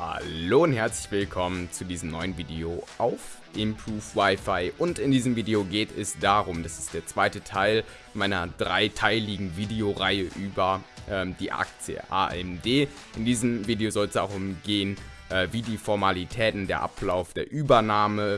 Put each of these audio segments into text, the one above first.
Hallo und herzlich willkommen zu diesem neuen Video auf Improve Wi-Fi. Und in diesem Video geht es darum, das ist der zweite Teil meiner dreiteiligen Videoreihe über ähm, die Aktie AMD. In diesem Video soll es auch umgehen, äh, wie die Formalitäten der Ablauf der Übernahme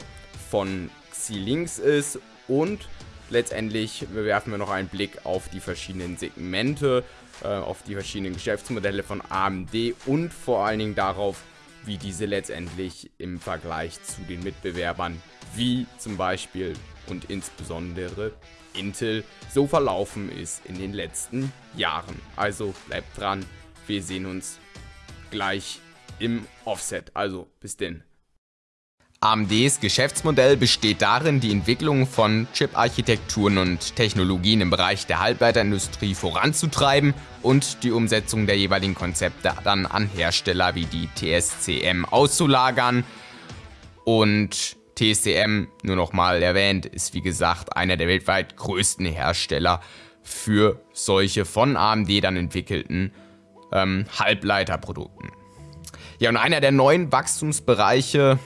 von Xilinx ist. Und letztendlich werfen wir noch einen Blick auf die verschiedenen Segmente, äh, auf die verschiedenen Geschäftsmodelle von AMD und vor allen Dingen darauf, wie diese letztendlich im Vergleich zu den Mitbewerbern wie zum Beispiel und insbesondere Intel so verlaufen ist in den letzten Jahren. Also bleibt dran, wir sehen uns gleich im Offset. Also bis denn. AMDs Geschäftsmodell besteht darin, die Entwicklung von Chip-Architekturen und Technologien im Bereich der Halbleiterindustrie voranzutreiben und die Umsetzung der jeweiligen Konzepte dann an Hersteller wie die TSCM auszulagern. Und TSCM, nur nochmal erwähnt, ist wie gesagt einer der weltweit größten Hersteller für solche von AMD dann entwickelten ähm, Halbleiterprodukten. Ja, und einer der neuen Wachstumsbereiche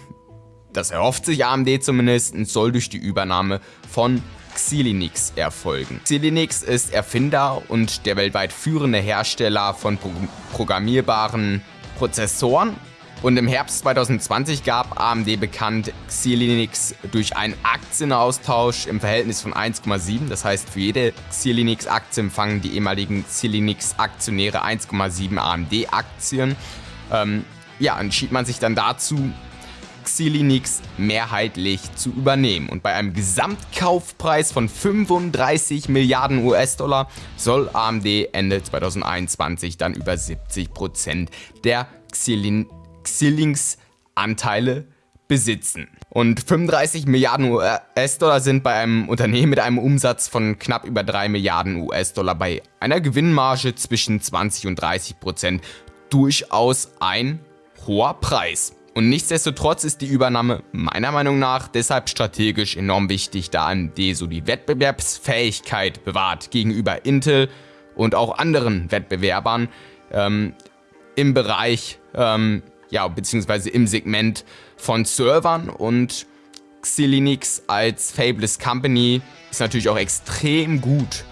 das erhofft sich AMD zumindest und soll durch die Übernahme von Xilinx erfolgen. Xilinx ist Erfinder und der weltweit führende Hersteller von pro programmierbaren Prozessoren und im Herbst 2020 gab AMD bekannt, Xilinx durch einen Aktienaustausch im Verhältnis von 1,7, das heißt für jede Xilinx-Aktie empfangen die ehemaligen Xilinx-Aktionäre 1,7 AMD-Aktien. Ähm, ja, entschied man sich dann dazu, Xilinx mehrheitlich zu übernehmen. Und bei einem Gesamtkaufpreis von 35 Milliarden US-Dollar soll AMD Ende 2021 dann über 70% der Xilinx-Anteile besitzen. Und 35 Milliarden US-Dollar sind bei einem Unternehmen mit einem Umsatz von knapp über 3 Milliarden US-Dollar bei einer Gewinnmarge zwischen 20 und 30 Prozent durchaus ein hoher Preis. Und nichtsdestotrotz ist die Übernahme meiner Meinung nach deshalb strategisch enorm wichtig, da AMD so die Wettbewerbsfähigkeit bewahrt gegenüber Intel und auch anderen Wettbewerbern ähm, im Bereich, ähm, ja, beziehungsweise im Segment von Servern und Xilinx als Fabless Company ist natürlich auch extrem gut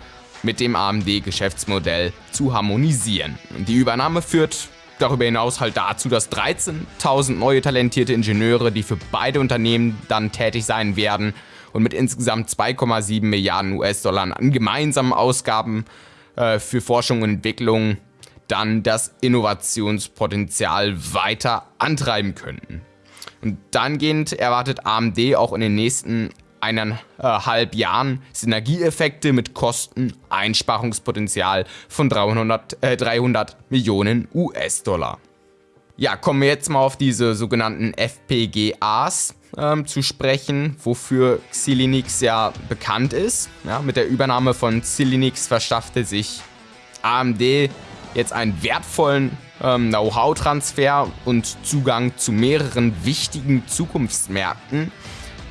mit dem AMD-Geschäftsmodell zu harmonisieren. Und die Übernahme führt darüber hinaus halt dazu, dass 13.000 neue talentierte Ingenieure, die für beide Unternehmen dann tätig sein werden und mit insgesamt 2,7 Milliarden US-Dollar an gemeinsamen Ausgaben äh, für Forschung und Entwicklung dann das Innovationspotenzial weiter antreiben könnten. Und dahingehend erwartet AMD auch in den nächsten eineinhalb Jahren Synergieeffekte mit Kosteneinsparungspotenzial von 300, äh, 300 Millionen US-Dollar. Ja, kommen wir jetzt mal auf diese sogenannten FPGAs ähm, zu sprechen, wofür Xilinx ja bekannt ist. Ja, mit der Übernahme von Xilinx verschaffte sich AMD jetzt einen wertvollen ähm, Know-how-Transfer und Zugang zu mehreren wichtigen Zukunftsmärkten.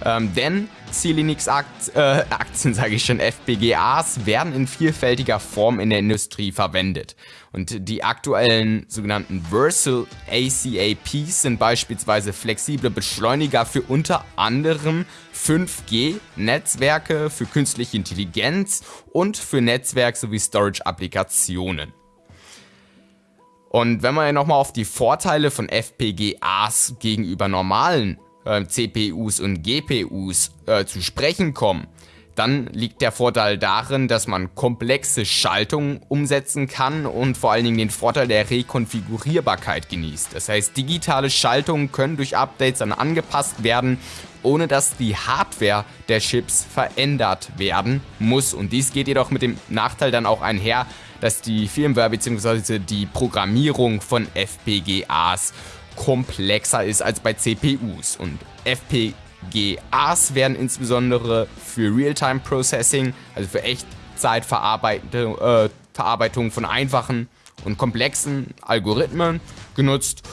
Ähm, denn Xilinx-Aktien, äh, sage ich schon, FPGAs, werden in vielfältiger Form in der Industrie verwendet. Und die aktuellen sogenannten Versal ACAPs sind beispielsweise flexible Beschleuniger für unter anderem 5G-Netzwerke, für künstliche Intelligenz und für Netzwerk- sowie Storage-Applikationen. Und wenn wir ja nochmal auf die Vorteile von FPGAs gegenüber normalen äh, CPUs und GPUs äh, zu sprechen kommen, dann liegt der Vorteil darin, dass man komplexe Schaltungen umsetzen kann und vor allen Dingen den Vorteil der Rekonfigurierbarkeit genießt. Das heißt, digitale Schaltungen können durch Updates dann angepasst werden, ohne dass die Hardware der Chips verändert werden muss. Und dies geht jedoch mit dem Nachteil dann auch einher, dass die Firmware bzw. die Programmierung von FPGAs komplexer ist als bei CPUs und FPGAs werden insbesondere für Real-Time Processing, also für Echtzeitverarbeitung äh, von einfachen und komplexen Algorithmen genutzt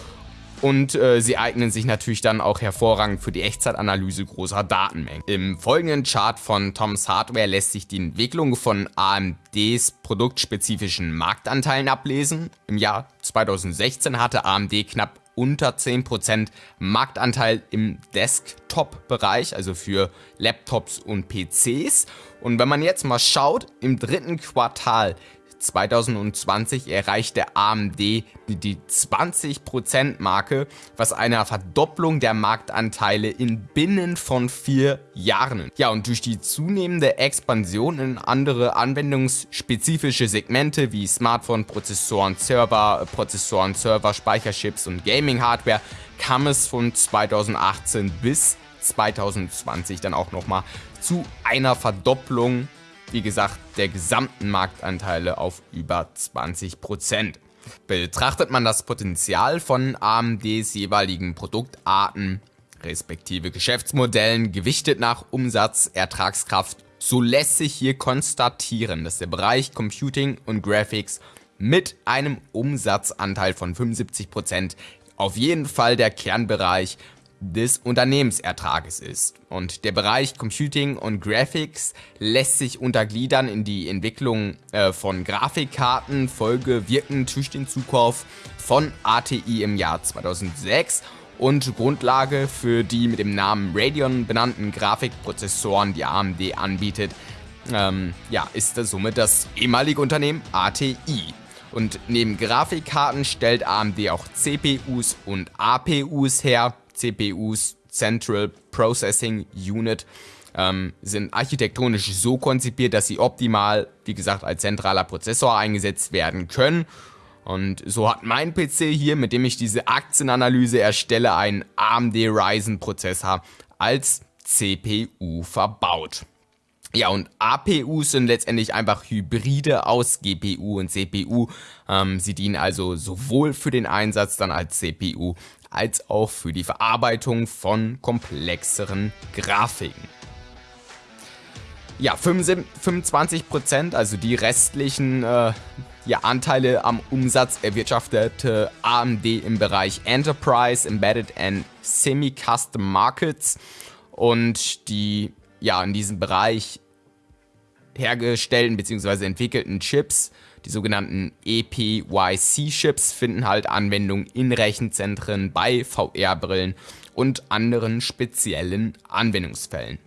und äh, sie eignen sich natürlich dann auch hervorragend für die Echtzeitanalyse großer Datenmengen. Im folgenden Chart von Tom's Hardware lässt sich die Entwicklung von AMDs produktspezifischen Marktanteilen ablesen. Im Jahr 2016 hatte AMD knapp unter 10% Marktanteil im Desktop-Bereich, also für Laptops und PCs. Und wenn man jetzt mal schaut, im dritten Quartal 2020 erreichte AMD die 20% Marke, was einer Verdopplung der Marktanteile in binnen von vier Jahren. Ja, und durch die zunehmende Expansion in andere anwendungsspezifische Segmente wie Smartphone-Prozessoren, Server, Prozessoren, Server, Speicherchips und Gaming-Hardware kam es von 2018 bis 2020 dann auch nochmal zu einer Verdopplung wie gesagt, der gesamten Marktanteile auf über 20%. Betrachtet man das Potenzial von AMDs jeweiligen Produktarten, respektive Geschäftsmodellen, gewichtet nach Umsatz, Ertragskraft, so lässt sich hier konstatieren, dass der Bereich Computing und Graphics mit einem Umsatzanteil von 75% auf jeden Fall der Kernbereich des Unternehmensertrages ist. Und der Bereich Computing und Graphics lässt sich untergliedern in die Entwicklung äh, von Grafikkarten, Folge wirkend durch den Zukauf von ATI im Jahr 2006 und Grundlage für die mit dem Namen Radeon benannten Grafikprozessoren, die AMD anbietet, ähm, ja, ist somit das ehemalige Unternehmen ATI. Und neben Grafikkarten stellt AMD auch CPUs und APUs her, CPUs, Central Processing Unit, ähm, sind architektonisch so konzipiert, dass sie optimal, wie gesagt, als zentraler Prozessor eingesetzt werden können. Und so hat mein PC hier, mit dem ich diese Aktienanalyse erstelle, einen AMD Ryzen Prozessor als CPU verbaut. Ja, und APUs sind letztendlich einfach Hybride aus GPU und CPU. Ähm, sie dienen also sowohl für den Einsatz dann als CPU als auch für die Verarbeitung von komplexeren Grafiken. Ja, 25%, also die restlichen äh, ja, Anteile am Umsatz erwirtschaftete AMD im Bereich Enterprise, Embedded and Semi-Custom Markets und die ja in diesem Bereich hergestellten bzw. entwickelten Chips die sogenannten EPYC-Chips finden halt Anwendung in Rechenzentren, bei VR-Brillen und anderen speziellen Anwendungsfällen.